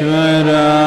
योगयोगेश्वराय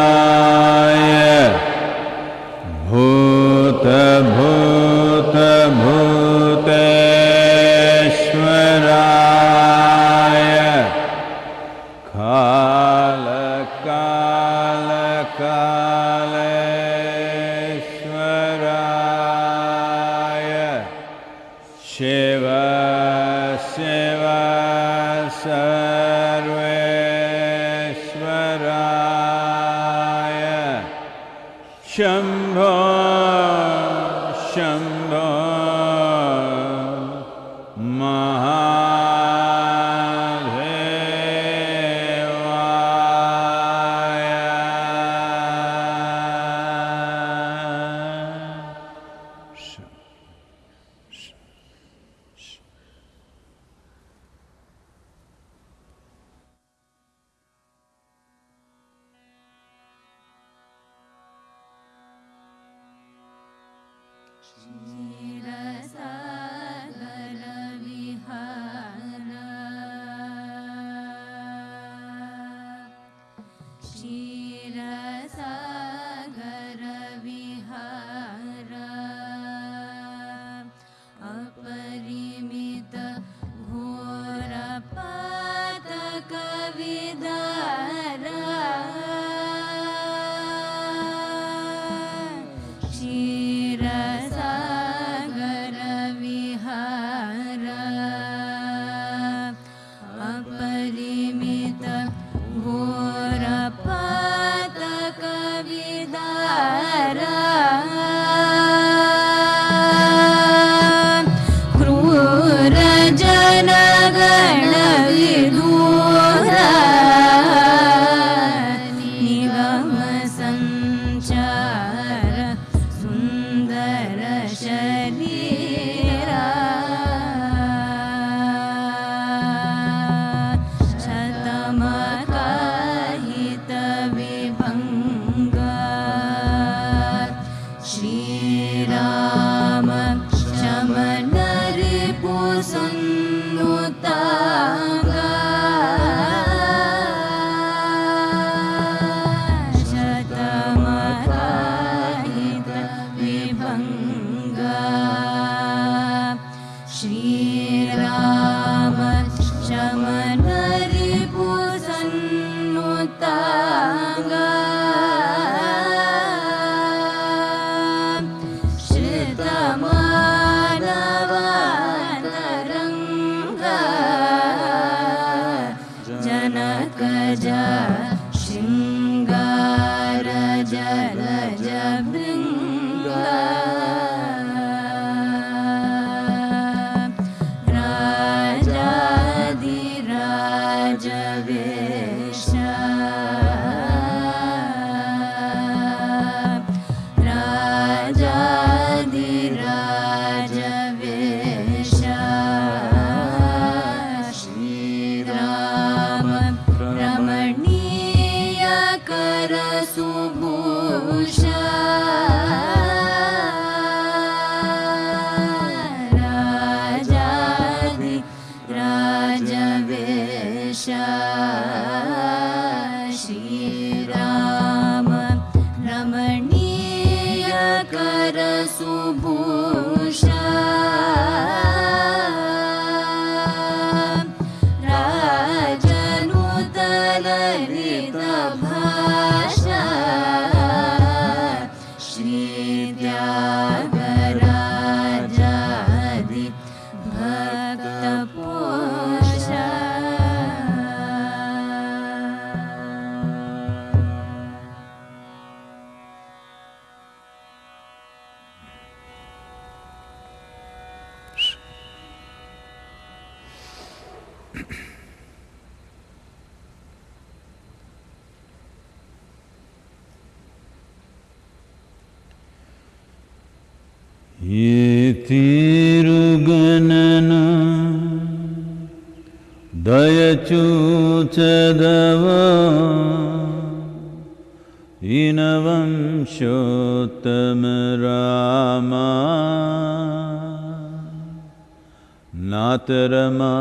नातरमा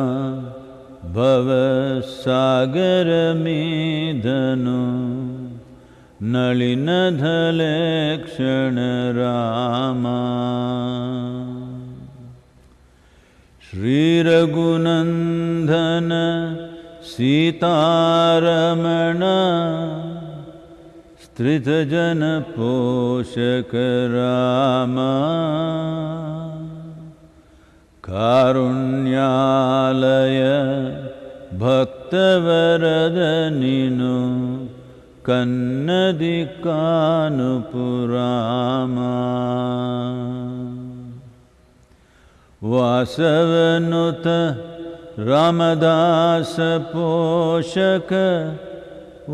भवसागरमीदनु नलिनधलेक्षण Rama. श्रीरघुनन्दन Sitharaman स्त्रितजनपोषक Rama कारुण्यालय भक्तवरदनिनु कन्नदिकानुपुरामा। वासवनुत रामदासपोषक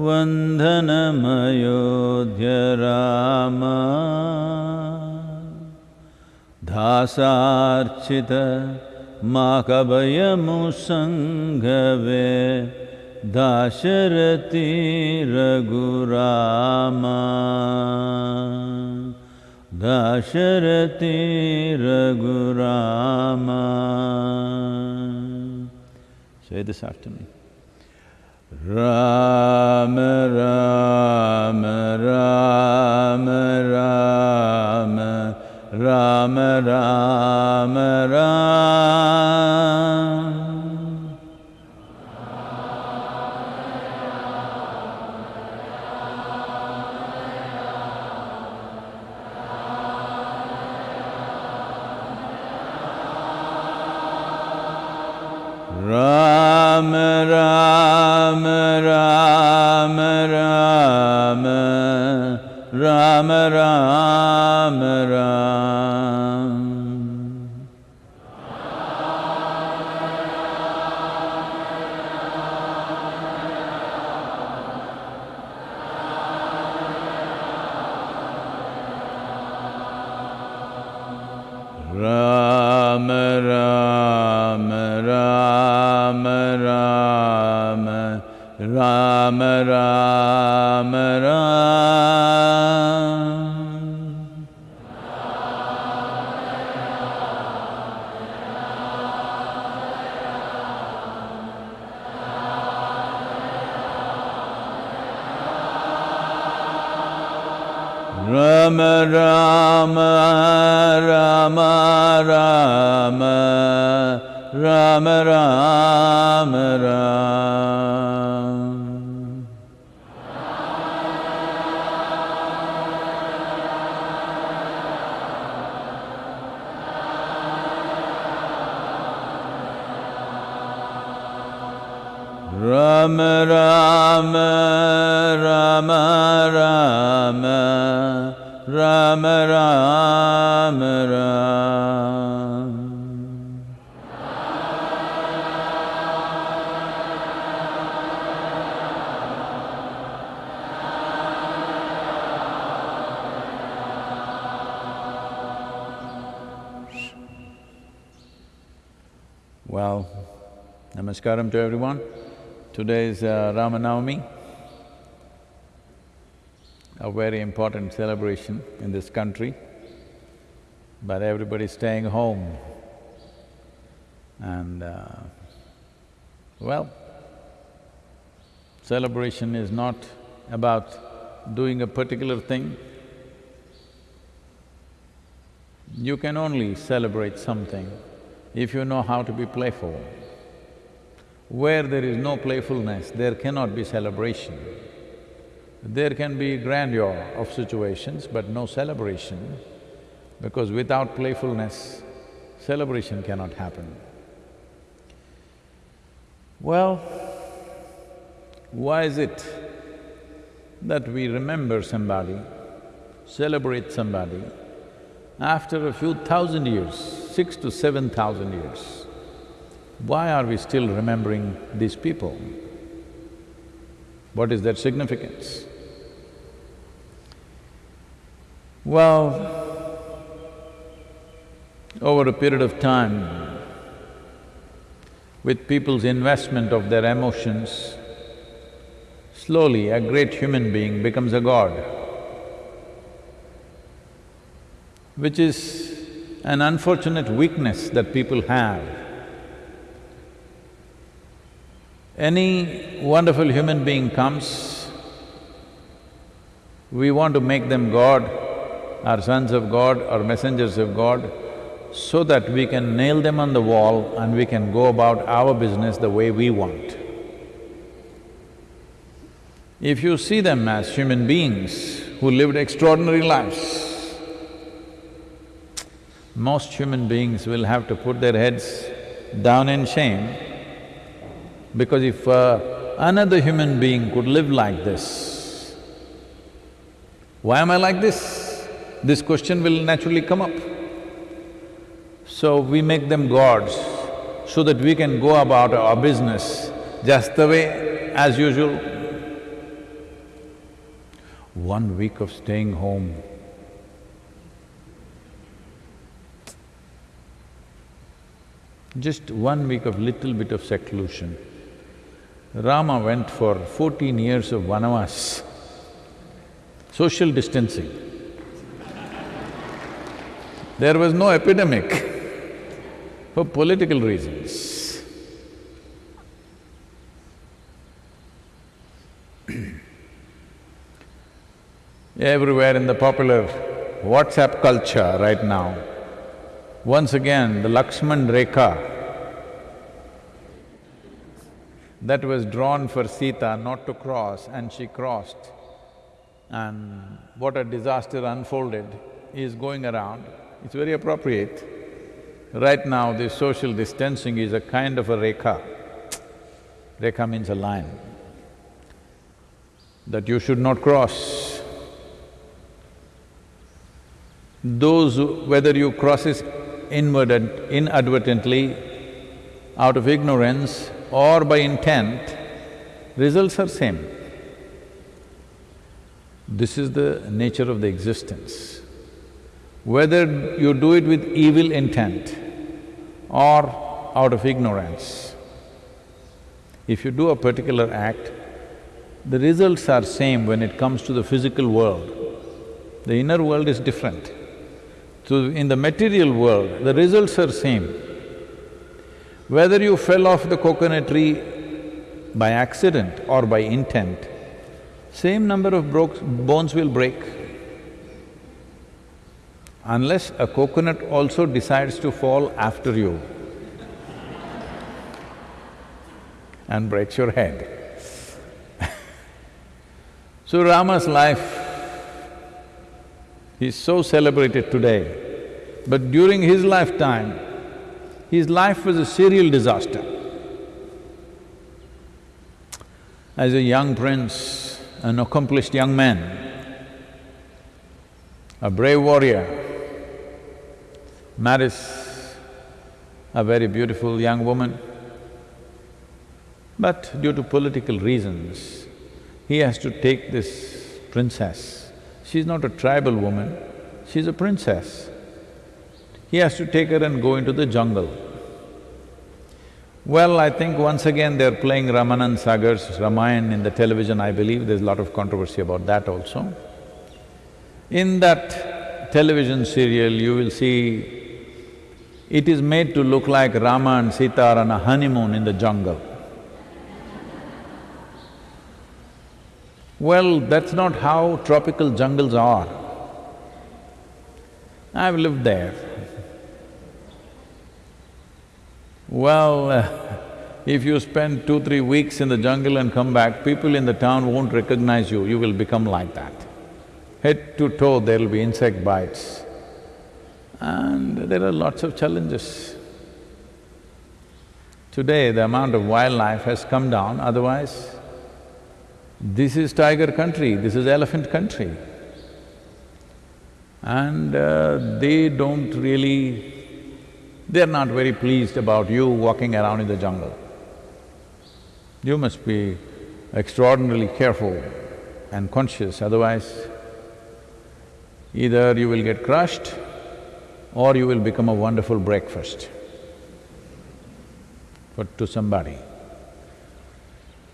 वन्दनमयोध्य Rama दासार्चित माकभयमुसङ्गवे Dasharathi Raghurama Dasharathi Raghurama Say this after me. Ram Ram Ram Ram Ram Ram Ram Ram Ram Ram Ram Ram Ram Ram Ram Well, namaskaram to everyone. Today is uh, Ramanavami, a very important celebration in this country, but everybody's staying home. And uh, well, celebration is not about doing a particular thing. You can only celebrate something if you know how to be playful. Where there is no playfulness, there cannot be celebration. There can be grandeur of situations, but no celebration, because without playfulness, celebration cannot happen. Well, why is it that we remember somebody, celebrate somebody, after a few thousand years, six to seven thousand years? Why are we still remembering these people? What is their significance? Well, over a period of time, with people's investment of their emotions, slowly a great human being becomes a god, which is an unfortunate weakness that people have. Any wonderful human being comes, we want to make them God, or sons of God or messengers of God, so that we can nail them on the wall and we can go about our business the way we want. If you see them as human beings who lived extraordinary lives, most human beings will have to put their heads down in shame because if uh, another human being could live like this, why am I like this? This question will naturally come up. So we make them gods so that we can go about our business just the way as usual. One week of staying home, just one week of little bit of seclusion. Rama went for fourteen years of vanavas, social distancing. There was no epidemic for political reasons. Everywhere in the popular WhatsApp culture right now, once again the Lakshman Rekha that was drawn for Sita not to cross and she crossed and what a disaster unfolded is going around, it's very appropriate. Right now, this social distancing is a kind of a rekha. Rekha means a line that you should not cross. Those, who- whether you cross it inadvertent, inadvertently, out of ignorance or by intent, results are same. This is the nature of the existence. Whether you do it with evil intent or out of ignorance, if you do a particular act, the results are same when it comes to the physical world. The inner world is different. So in the material world, the results are same. Whether you fell off the coconut tree by accident or by intent, same number of bones will break. Unless a coconut also decides to fall after you and breaks your head. so Rama's life is so celebrated today, but during his lifetime, his life was a serial disaster. As a young prince, an accomplished young man, a brave warrior, marries a very beautiful young woman. But due to political reasons, he has to take this princess. She's not a tribal woman, she's a princess. He has to take her and go into the jungle. Well, I think once again they're playing Ramanand Sagar's Ramayana in the television, I believe there's a lot of controversy about that also. In that television serial, you will see it is made to look like Rama and Sita are on a honeymoon in the jungle. Well, that's not how tropical jungles are. I've lived there. Well, uh, if you spend two, three weeks in the jungle and come back, people in the town won't recognize you, you will become like that. Head to toe, there'll be insect bites. And there are lots of challenges. Today, the amount of wildlife has come down, otherwise, this is tiger country, this is elephant country. And uh, they don't really… they're not very pleased about you walking around in the jungle. You must be extraordinarily careful and conscious, otherwise either you will get crushed or you will become a wonderful breakfast for… to somebody.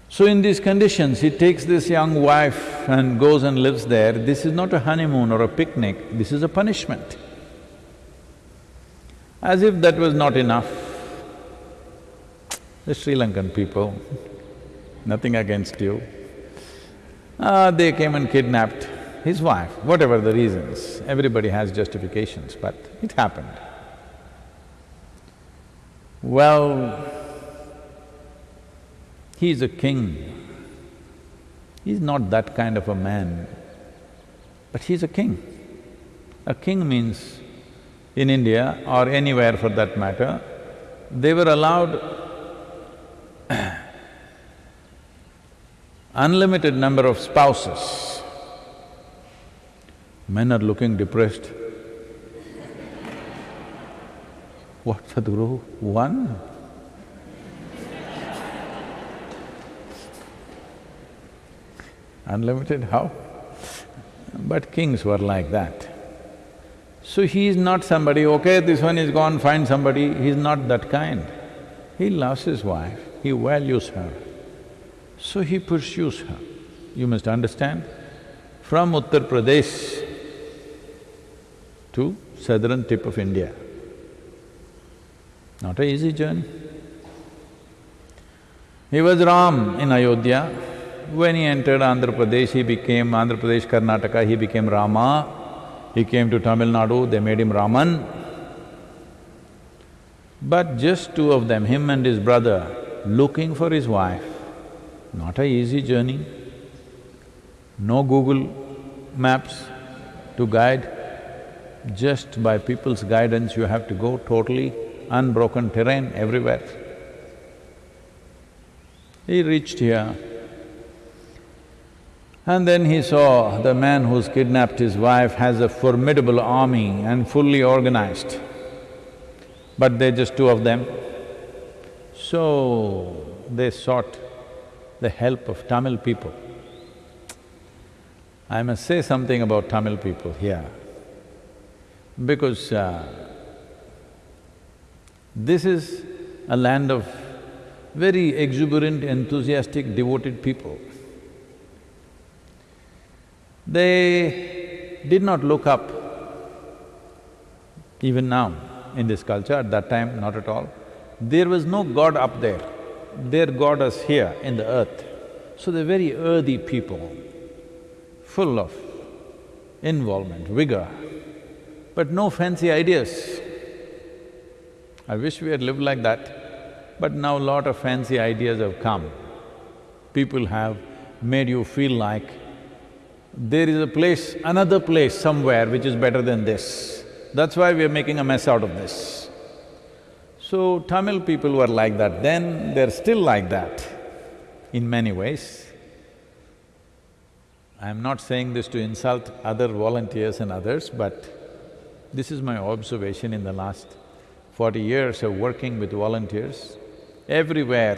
So in these conditions, he takes this young wife and goes and lives there. This is not a honeymoon or a picnic, this is a punishment. As if that was not enough, the Sri Lankan people, nothing against you. Uh, they came and kidnapped his wife, whatever the reasons. Everybody has justifications, but it happened. Well, he's a king. He's not that kind of a man, but he's a king. A king means, in India or anywhere for that matter, they were allowed unlimited number of spouses. Men are looking depressed. What, Sadhguru? One? Unlimited, how? But kings were like that. So he is not somebody, okay, this one is gone, find somebody, he's not that kind. He loves his wife, he values her, so he pursues her. You must understand, from Uttar Pradesh to southern tip of India, not a easy journey. He was Ram in Ayodhya. When he entered Andhra Pradesh, he became Andhra Pradesh, Karnataka, he became Rama. He came to Tamil Nadu, they made him Raman. But just two of them, him and his brother, looking for his wife, not a easy journey. No Google Maps to guide, just by people's guidance you have to go totally unbroken terrain everywhere. He reached here, and then he saw the man who's kidnapped his wife has a formidable army and fully organized, but they're just two of them. So, they sought the help of Tamil people. I must say something about Tamil people here, because uh, this is a land of very exuberant, enthusiastic, devoted people. They did not look up, even now in this culture, at that time not at all. There was no god up there, their god is here in the earth. So they're very earthy people, full of involvement, vigor, but no fancy ideas. I wish we had lived like that, but now lot of fancy ideas have come. People have made you feel like there is a place, another place somewhere which is better than this. That's why we are making a mess out of this. So Tamil people were like that then, they're still like that in many ways. I'm not saying this to insult other volunteers and others, but this is my observation in the last forty years of working with volunteers. Everywhere,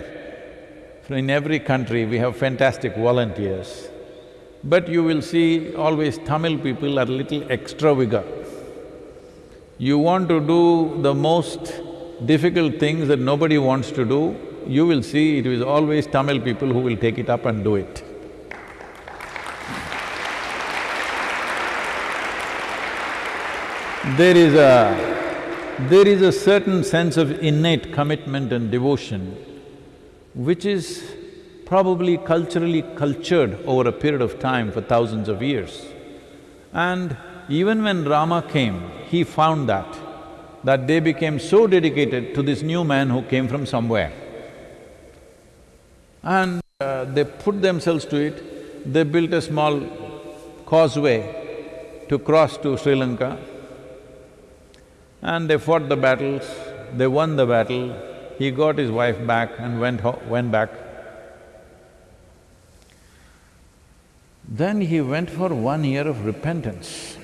in every country, we have fantastic volunteers. But you will see always Tamil people are little extra vigor. You want to do the most difficult things that nobody wants to do, you will see it is always Tamil people who will take it up and do it. There is a… there is a certain sense of innate commitment and devotion which is probably culturally cultured over a period of time for thousands of years. And even when Rama came, he found that, that they became so dedicated to this new man who came from somewhere. And uh, they put themselves to it, they built a small causeway to cross to Sri Lanka. And they fought the battles, they won the battle, he got his wife back and went went back. Then he went for one year of repentance.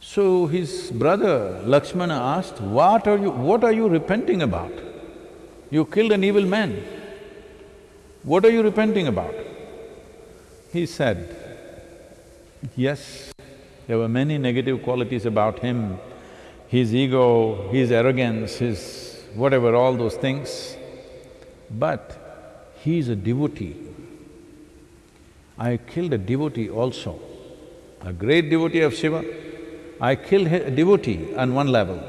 So his brother Lakshmana asked, what are you… what are you repenting about? You killed an evil man. What are you repenting about? He said, yes, there were many negative qualities about him, his ego, his arrogance, his whatever, all those things. But he is a devotee. I killed a devotee also, a great devotee of Shiva. I killed a devotee on one level.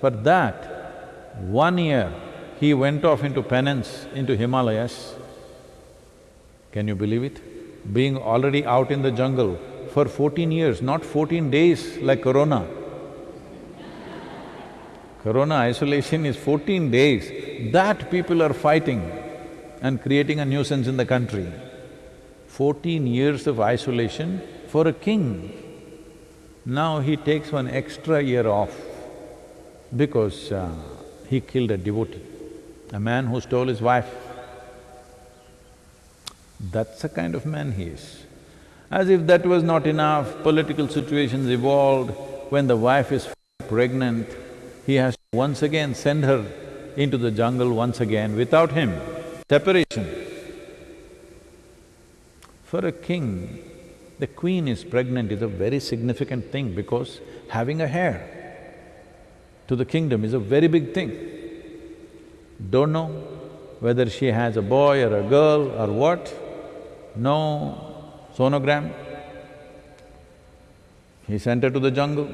For that, One year, he went off into penance into Himalayas. Can you believe it? Being already out in the jungle for fourteen years, not fourteen days like corona. corona isolation is fourteen days, that people are fighting and creating a nuisance in the country. Fourteen years of isolation for a king. Now he takes one extra year off because uh, he killed a devotee, a man who stole his wife. That's the kind of man he is. As if that was not enough, political situations evolved. When the wife is pregnant, he has to once again send her into the jungle once again without him. Separation. For a king, the queen is pregnant is a very significant thing because having a heir to the kingdom is a very big thing. Don't know whether she has a boy or a girl or what, no sonogram. He sent her to the jungle.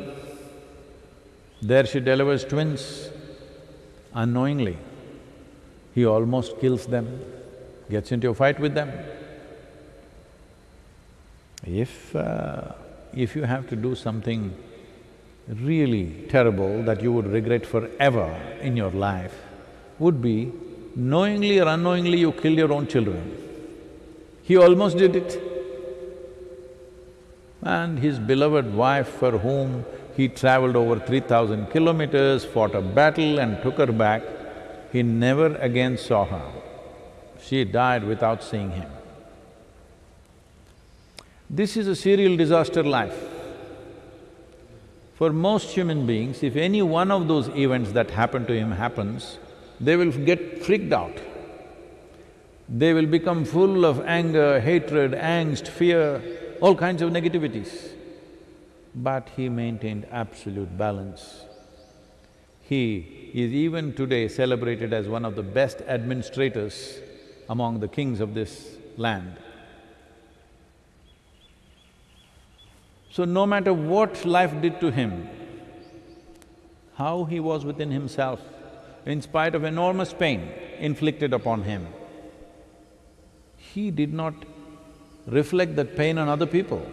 There she delivers twins unknowingly. He almost kills them, gets into a fight with them. If… Uh, if you have to do something really terrible that you would regret forever in your life, would be knowingly or unknowingly you kill your own children. He almost did it. And his beloved wife for whom he traveled over three thousand kilometers, fought a battle and took her back, he never again saw her. She died without seeing him. This is a serial disaster life. For most human beings, if any one of those events that happen to him happens, they will get freaked out. They will become full of anger, hatred, angst, fear, all kinds of negativities. But he maintained absolute balance. He is even today celebrated as one of the best administrators among the kings of this land. So no matter what life did to him, how he was within himself, in spite of enormous pain inflicted upon him, he did not reflect that pain on other people.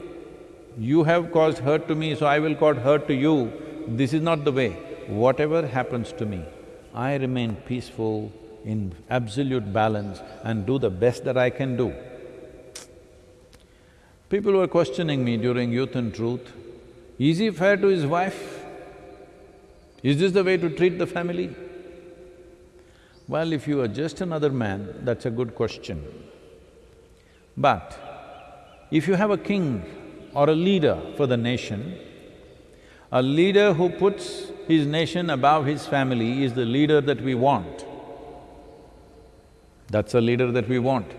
You have caused hurt to me, so I will cause hurt to you. This is not the way. Whatever happens to me, I remain peaceful in absolute balance and do the best that I can do. People were questioning me during Youth and Truth, is he fair to his wife? Is this the way to treat the family? Well, if you are just another man, that's a good question. But if you have a king or a leader for the nation, a leader who puts his nation above his family is the leader that we want. That's the leader that we want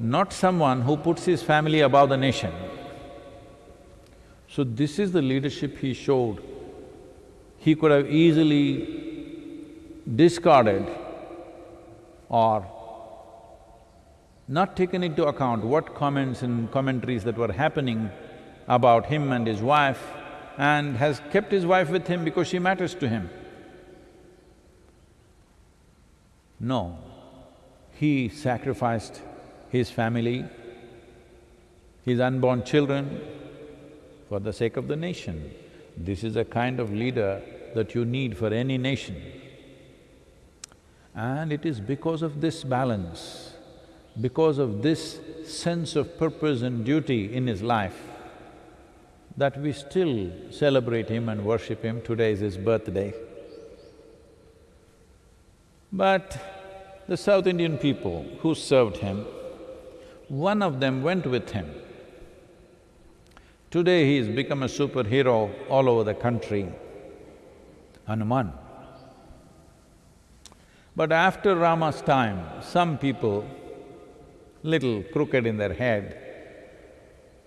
not someone who puts his family above the nation. So this is the leadership he showed. He could have easily discarded or not taken into account what comments and commentaries that were happening about him and his wife and has kept his wife with him because she matters to him. No, he sacrificed his family, his unborn children, for the sake of the nation. This is a kind of leader that you need for any nation. And it is because of this balance, because of this sense of purpose and duty in his life, that we still celebrate him and worship him. Today is his birthday. But the South Indian people who served him, one of them went with him. Today he has become a superhero all over the country, Hanuman. But after Rama's time, some people, little crooked in their head,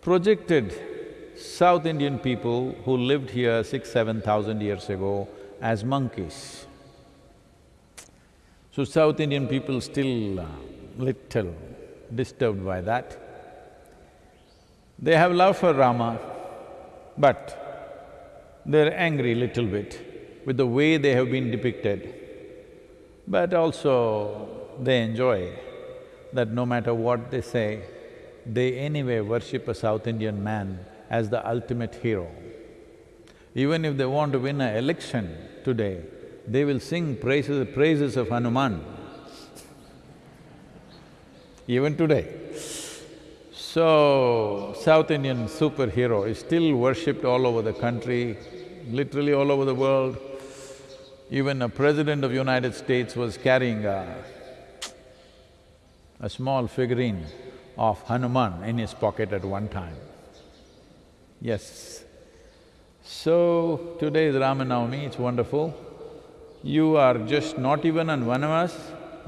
projected South Indian people who lived here six, seven thousand years ago as monkeys. So South Indian people still uh, little disturbed by that. They have love for Rama, but they're angry little bit with the way they have been depicted. But also, they enjoy that no matter what they say, they anyway worship a South Indian man as the ultimate hero. Even if they want to win an election today, they will sing praises, praises of Hanuman. Even today. So, South Indian superhero is still worshipped all over the country, literally all over the world. Even a president of United States was carrying a, a small figurine of Hanuman in his pocket at one time. Yes. So, today is Ramanavami, it's wonderful. You are just not even on Vanavas,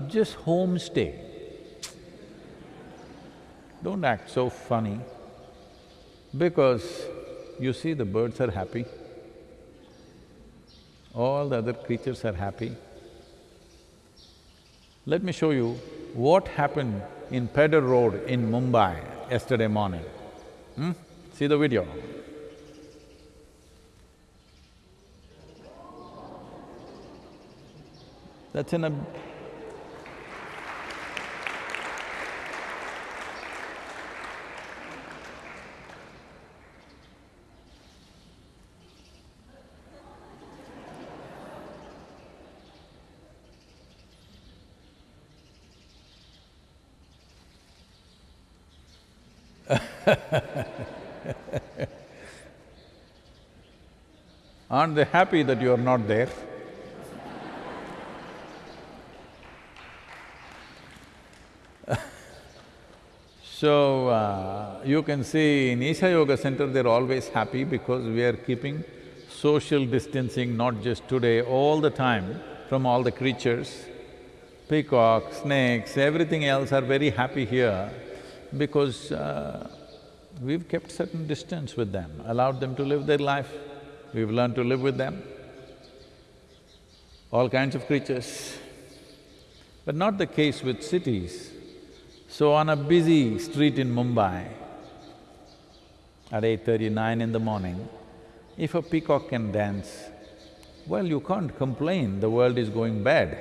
just homestay. Don't act so funny because you see the birds are happy, all the other creatures are happy. Let me show you what happened in Pedder Road in Mumbai yesterday morning. Hmm? See the video. That's in a Aren't they happy that you are not there? so, uh, you can see in Isha Yoga Center, they're always happy because we are keeping social distancing, not just today, all the time from all the creatures. Peacocks, snakes, everything else are very happy here because uh, we've kept certain distance with them, allowed them to live their life. We've learned to live with them, all kinds of creatures. But not the case with cities. So on a busy street in Mumbai, at eight thirty-nine in the morning, if a peacock can dance, well, you can't complain, the world is going bad.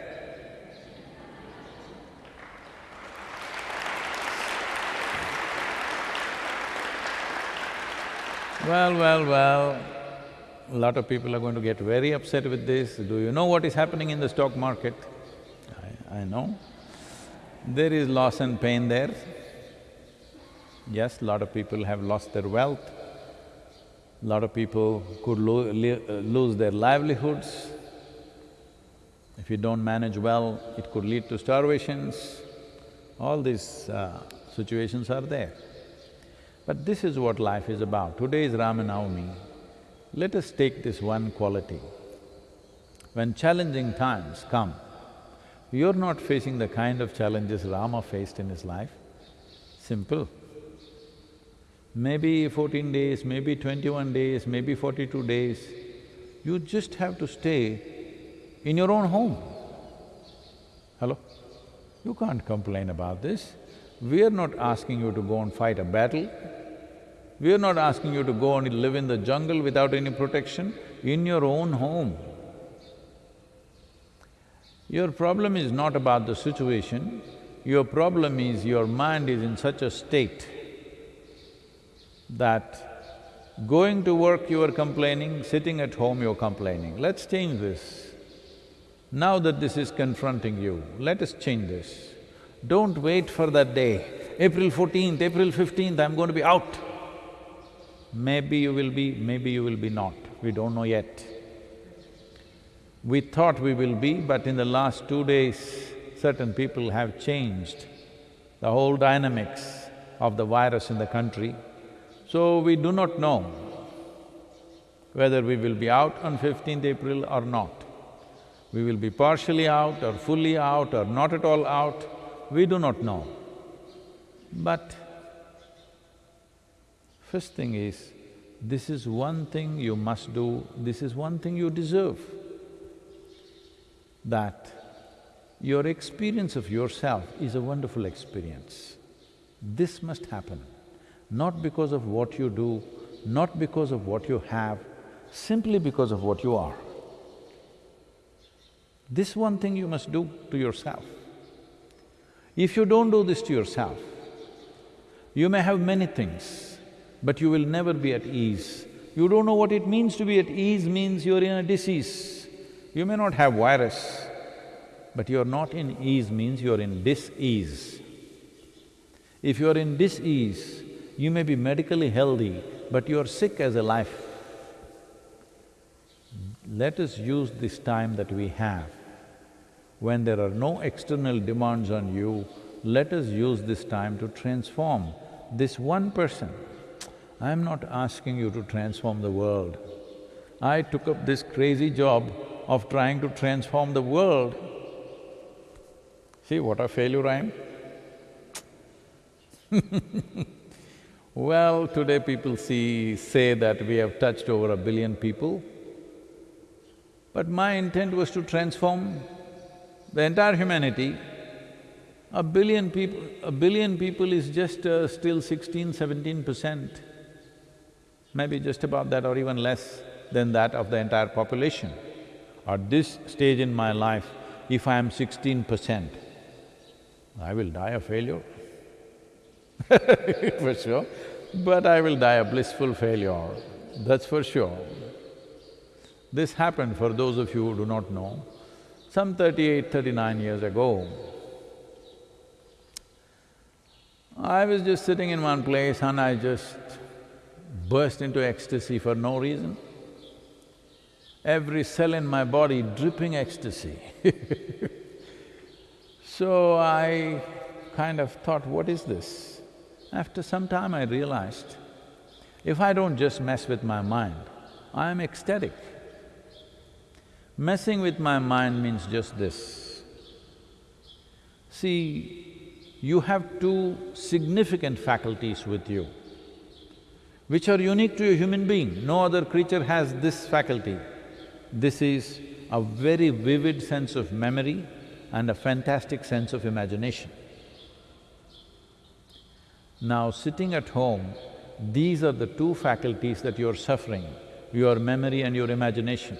Well, well, well, a lot of people are going to get very upset with this. Do you know what is happening in the stock market? I, I know. There is loss and pain there. Yes, a lot of people have lost their wealth. A lot of people could lo lose their livelihoods. If you don't manage well, it could lead to starvations. All these uh, situations are there. But this is what life is about. Today is Ramanavami. Let us take this one quality. When challenging times come, you're not facing the kind of challenges Rama faced in his life. Simple. Maybe fourteen days, maybe twenty-one days, maybe forty-two days, you just have to stay in your own home. Hello? You can't complain about this. We are not asking you to go and fight a battle. We are not asking you to go and live in the jungle without any protection, in your own home. Your problem is not about the situation, your problem is your mind is in such a state that going to work you are complaining, sitting at home you're complaining. Let's change this. Now that this is confronting you, let us change this. Don't wait for that day, April fourteenth, April fifteenth, I'm going to be out. Maybe you will be, maybe you will be not, we don't know yet. We thought we will be, but in the last two days, certain people have changed the whole dynamics of the virus in the country. So we do not know whether we will be out on 15th April or not. We will be partially out or fully out or not at all out, we do not know. But first thing is, this is one thing you must do, this is one thing you deserve. That your experience of yourself is a wonderful experience. This must happen, not because of what you do, not because of what you have, simply because of what you are. This one thing you must do to yourself. If you don't do this to yourself, you may have many things, but you will never be at ease. You don't know what it means to be at ease means you're in a disease. You may not have virus, but you're not in ease means you're in dis-ease. If you're in dis-ease, you may be medically healthy, but you're sick as a life. Let us use this time that we have. When there are no external demands on you, let us use this time to transform this one person. I'm not asking you to transform the world. I took up this crazy job of trying to transform the world. See what a failure I am? well, today people see… say that we have touched over a billion people, but my intent was to transform the entire humanity. A billion people… a billion people is just uh, still sixteen, seventeen percent, maybe just about that or even less than that of the entire population. At this stage in my life, if I am sixteen percent, I will die a failure for sure, but I will die a blissful failure, that's for sure. This happened for those of you who do not know. Some 38, 39 years ago, I was just sitting in one place and I just burst into ecstasy for no reason. Every cell in my body dripping ecstasy So I kind of thought, what is this? After some time I realized, if I don't just mess with my mind, I am ecstatic. Messing with my mind means just this. See, you have two significant faculties with you, which are unique to a human being. No other creature has this faculty. This is a very vivid sense of memory and a fantastic sense of imagination. Now, sitting at home, these are the two faculties that you're suffering, your memory and your imagination.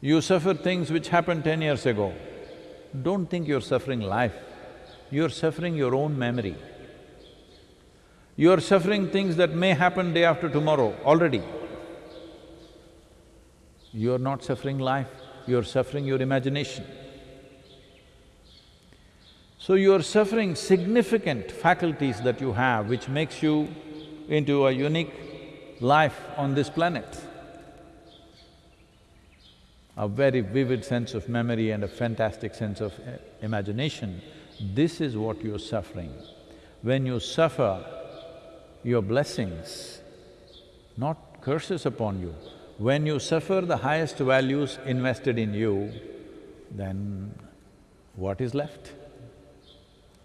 You suffer things which happened ten years ago. Don't think you're suffering life, you're suffering your own memory. You're suffering things that may happen day after tomorrow already. You're not suffering life, you're suffering your imagination. So you're suffering significant faculties that you have which makes you into a unique life on this planet. A very vivid sense of memory and a fantastic sense of eh, imagination, this is what you're suffering. When you suffer, your blessings, not curses upon you, when you suffer the highest values invested in you, then what is left?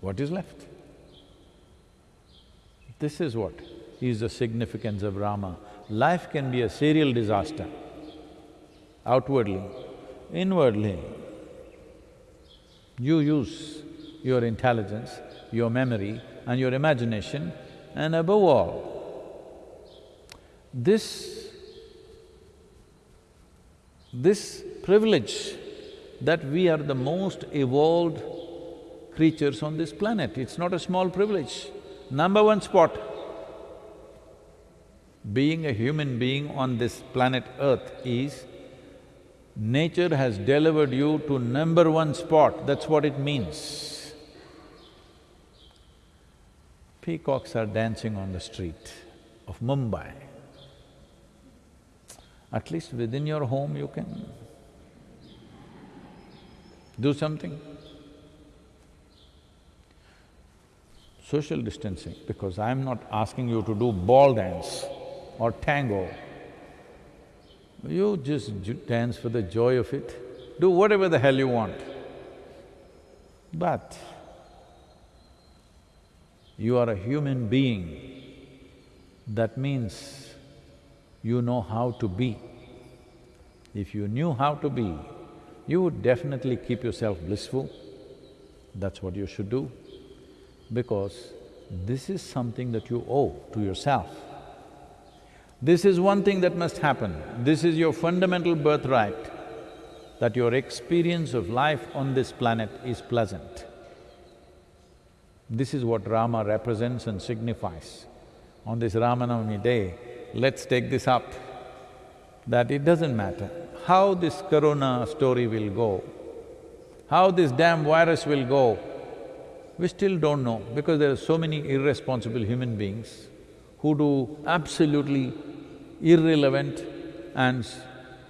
What is left? This is what is the significance of Rama. Life can be a serial disaster, outwardly, inwardly. You use your intelligence, your memory and your imagination and above all, this this privilege that we are the most evolved creatures on this planet, it's not a small privilege. Number one spot, being a human being on this planet Earth is nature has delivered you to number one spot, that's what it means. Peacocks are dancing on the street of Mumbai at least within your home you can do something. Social distancing, because I'm not asking you to do ball dance or tango. You just dance for the joy of it, do whatever the hell you want. But you are a human being, that means you know how to be. If you knew how to be, you would definitely keep yourself blissful. That's what you should do, because this is something that you owe to yourself. This is one thing that must happen, this is your fundamental birthright. that your experience of life on this planet is pleasant. This is what Rama represents and signifies. On this Ramanavami day, let's take this up, that it doesn't matter how this corona story will go, how this damn virus will go, we still don't know because there are so many irresponsible human beings who do absolutely irrelevant and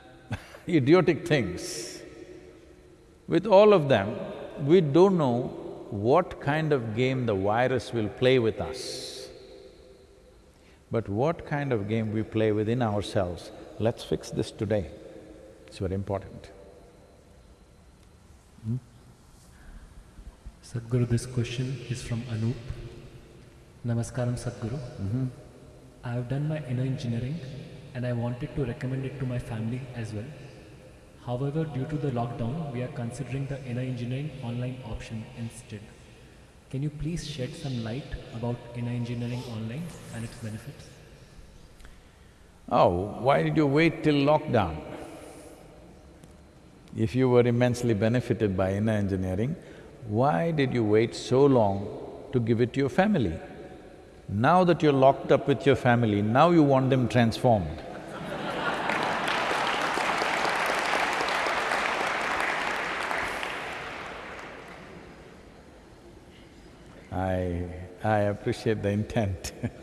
idiotic things. With all of them, we don't know what kind of game the virus will play with us. But what kind of game we play within ourselves, let's fix this today. It's very important. Hmm? Sadhguru, this question is from Anup. Namaskaram, Sadhguru. Mm-hmm. I have done my inner engineering and I wanted to recommend it to my family as well. However, due to the lockdown, we are considering the inner engineering online option instead. Can you please shed some light about inner engineering online and its benefits? Oh, why did you wait till lockdown? If you were immensely benefited by inner engineering, why did you wait so long to give it to your family? Now that you're locked up with your family, now you want them transformed. I… I appreciate the intent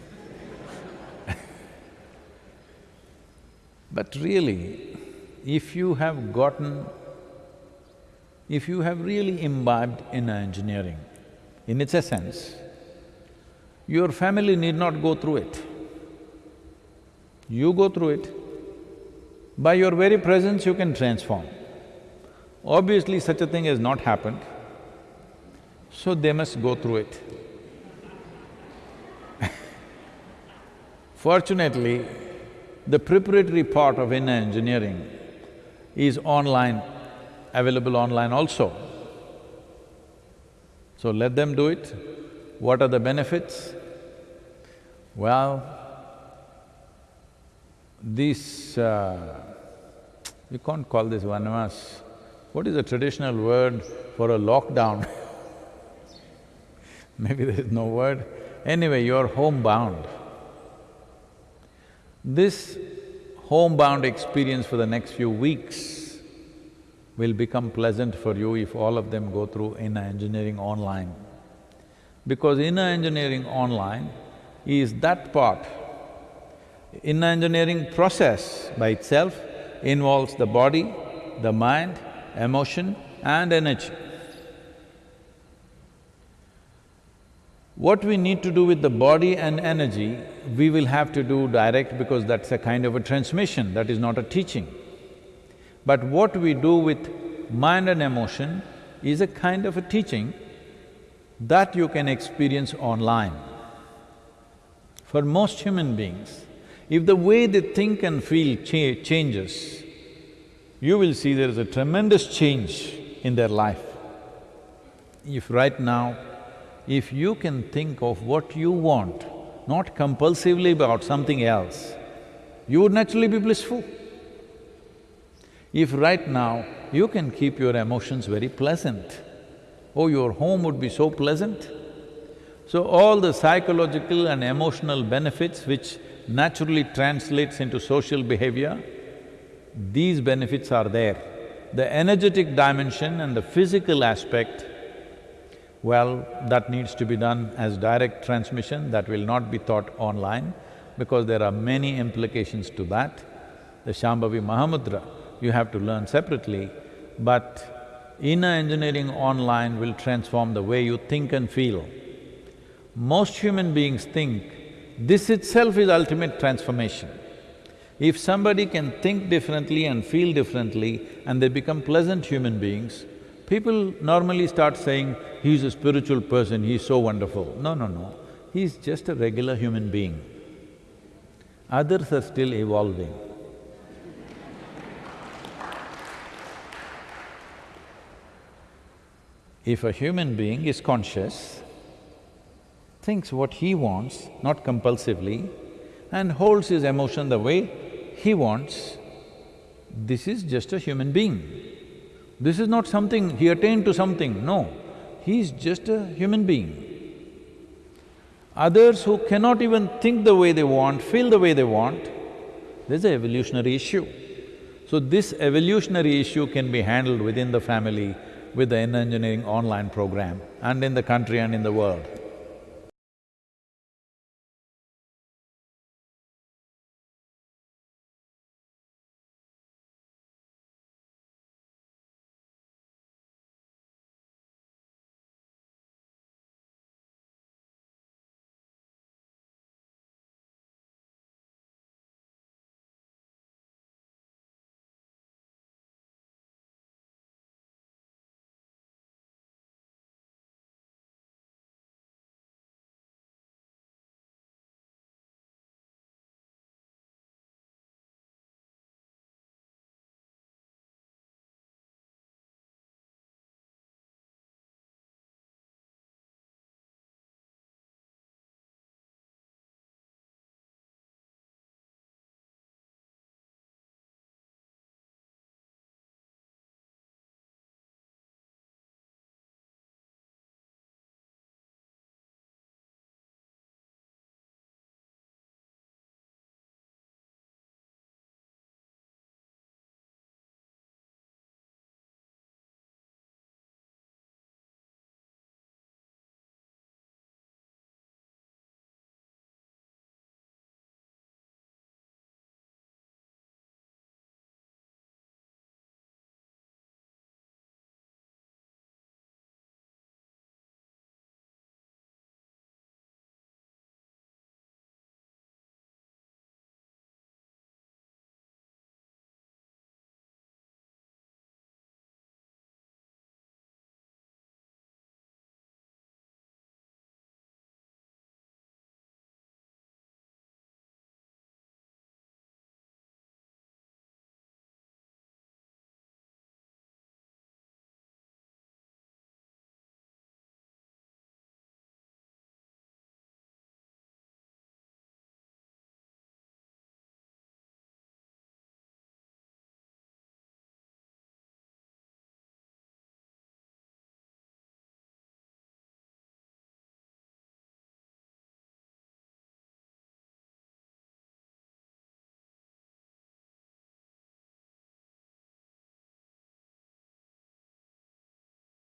But really, if you have gotten, if you have really imbibed inner engineering, in its essence, your family need not go through it. You go through it. By your very presence, you can transform. Obviously, such a thing has not happened, so they must go through it. Fortunately, the preparatory part of inner engineering is online, available online also. So let them do it. What are the benefits? Well, this… Uh, you can't call this vanavas. What is the traditional word for a lockdown? Maybe there is no word. Anyway, you're homebound. This homebound experience for the next few weeks will become pleasant for you if all of them go through inner engineering online. Because inner engineering online is that part. Inner engineering process by itself involves the body, the mind, emotion and energy. What we need to do with the body and energy, we will have to do direct because that's a kind of a transmission, that is not a teaching. But what we do with mind and emotion is a kind of a teaching that you can experience online. For most human beings, if the way they think and feel cha changes, you will see there is a tremendous change in their life. If right now if you can think of what you want, not compulsively about something else, you would naturally be blissful. If right now you can keep your emotions very pleasant, oh, your home would be so pleasant. So all the psychological and emotional benefits which naturally translates into social behavior, these benefits are there. The energetic dimension and the physical aspect well, that needs to be done as direct transmission, that will not be taught online because there are many implications to that. The Shambhavi Mahamudra, you have to learn separately, but inner engineering online will transform the way you think and feel. Most human beings think this itself is ultimate transformation. If somebody can think differently and feel differently and they become pleasant human beings, People normally start saying, he's a spiritual person, he's so wonderful. No, no, no, he's just a regular human being. Others are still evolving. If a human being is conscious, thinks what he wants, not compulsively, and holds his emotion the way he wants, this is just a human being. This is not something, he attained to something, no. He's just a human being. Others who cannot even think the way they want, feel the way they want, there's an evolutionary issue. So this evolutionary issue can be handled within the family with the engineering online program and in the country and in the world.